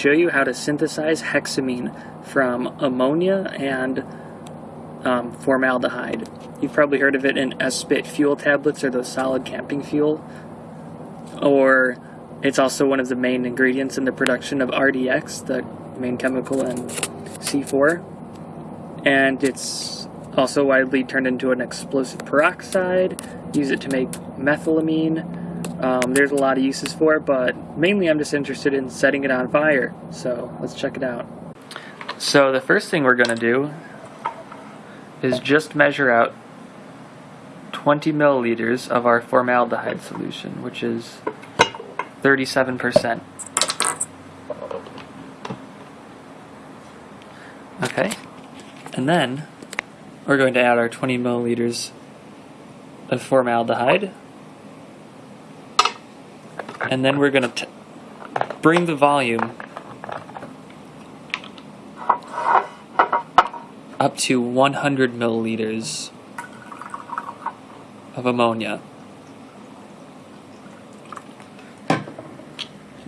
show you how to synthesize hexamine from ammonia and um, formaldehyde. You've probably heard of it in Esbit fuel tablets or the solid camping fuel. Or it's also one of the main ingredients in the production of RDX, the main chemical in C4. And it's also widely turned into an explosive peroxide, use it to make methylamine. Um, there's a lot of uses for it, but mainly I'm just interested in setting it on fire. So let's check it out. So the first thing we're going to do is just measure out 20 milliliters of our formaldehyde solution, which is 37%. Okay, and then we're going to add our 20 milliliters of formaldehyde, and then we're going to bring the volume up to 100 milliliters of ammonia.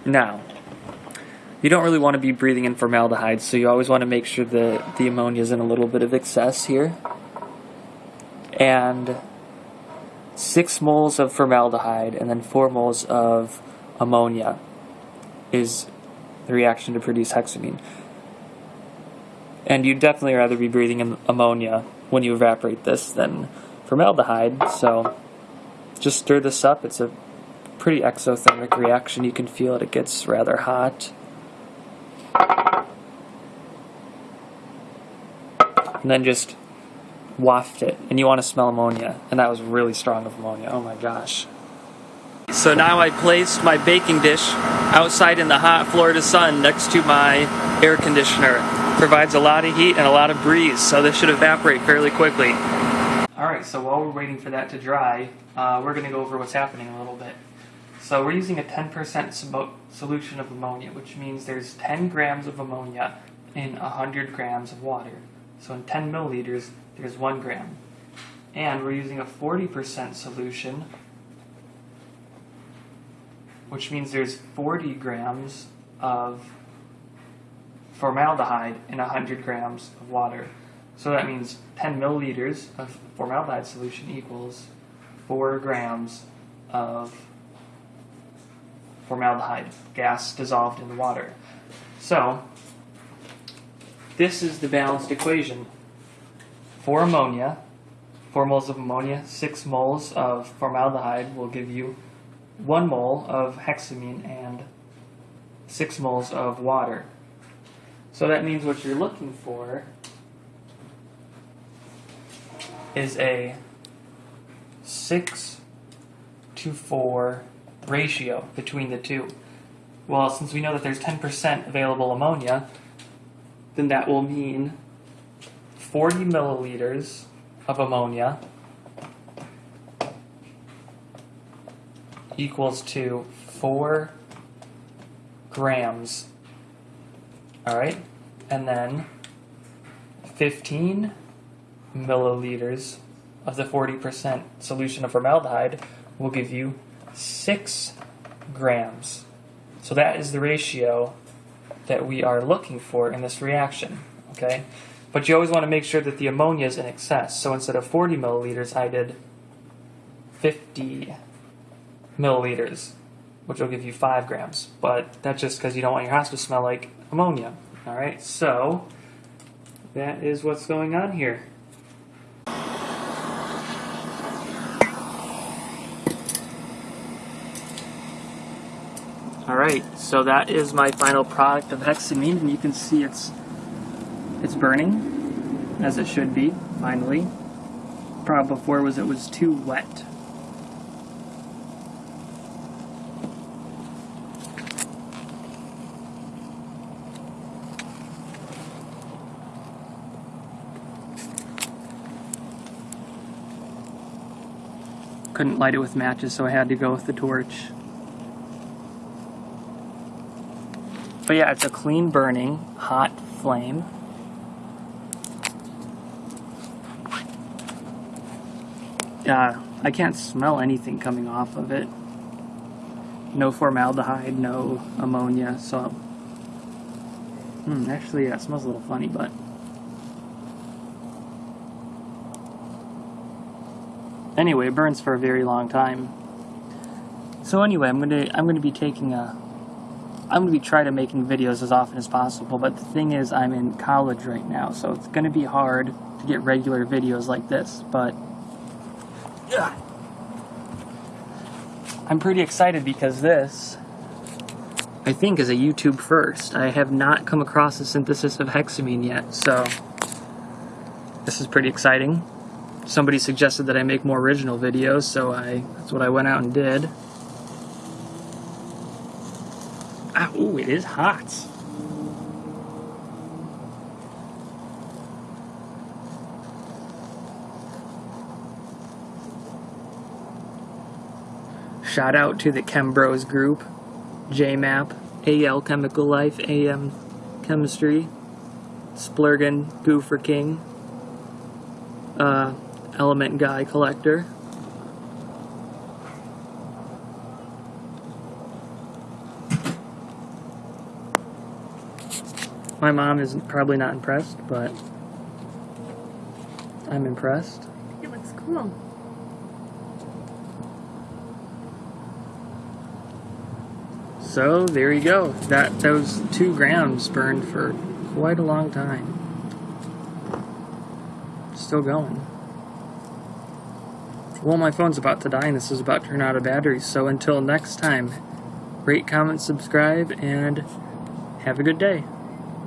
Now, you don't really want to be breathing in formaldehyde, so you always want to make sure that the ammonia is in a little bit of excess here. And 6 moles of formaldehyde and then 4 moles of ammonia is the reaction to produce hexamine. And you'd definitely rather be breathing in ammonia when you evaporate this than formaldehyde. So just stir this up. It's a pretty exothermic reaction. You can feel it. It gets rather hot. And then just waft it. And you want to smell ammonia. And that was really strong of ammonia. Oh my gosh. So now I placed my baking dish outside in the hot Florida sun next to my air conditioner provides a lot of heat and a lot of breeze, so this should evaporate fairly quickly. Alright, so while we're waiting for that to dry, uh, we're going to go over what's happening a little bit. So we're using a 10% solution of ammonia, which means there's 10 grams of ammonia in 100 grams of water. So in 10 milliliters, there's 1 gram. And we're using a 40% solution, which means there's 40 grams of formaldehyde in 100 grams of water. So that means 10 milliliters of formaldehyde solution equals 4 grams of formaldehyde, gas dissolved in the water. So, this is the balanced equation. For ammonia, 4 moles of ammonia, 6 moles of formaldehyde will give you 1 mole of hexamine and 6 moles of water. So that means what you're looking for is a 6 to 4 ratio between the two. Well, since we know that there's 10% available ammonia, then that will mean 40 milliliters of ammonia equals to 4 grams all right, and then 15 milliliters of the 40% solution of formaldehyde will give you 6 grams. So that is the ratio that we are looking for in this reaction, okay? But you always want to make sure that the ammonia is in excess. So instead of 40 milliliters, I did 50 milliliters which will give you 5 grams. But that's just because you don't want your house to smell like ammonia. Alright, so that is what's going on here. Alright, so that is my final product of hexamine, and you can see it's it's burning, as it should be, finally. Problem before was it was too wet. Couldn't light it with matches, so I had to go with the torch. But yeah, it's a clean burning, hot flame. Yeah, I can't smell anything coming off of it. No formaldehyde, no ammonia, so Hmm, actually, yeah, it smells a little funny, but. Anyway, it burns for a very long time. So anyway, I'm gonna I'm gonna be taking a I'm gonna be trying to making videos as often as possible. But the thing is, I'm in college right now, so it's gonna be hard to get regular videos like this. But yeah, I'm pretty excited because this I think is a YouTube first. I have not come across the synthesis of hexamine yet, so this is pretty exciting. Somebody suggested that I make more original videos, so I that's what I went out and did. Ah, ooh, it is hot. Shout out to the Chem Bros group. JMAP, AL Chemical Life, AM Chemistry, Splurgen, Goofer King, uh, Element Guy Collector. My mom is probably not impressed, but I'm impressed. It looks cool. So there you go. That those two grams burned for quite a long time. Still going. Well, my phone's about to die and this is about to turn out of batteries. So until next time, rate, comment, subscribe, and have a good day.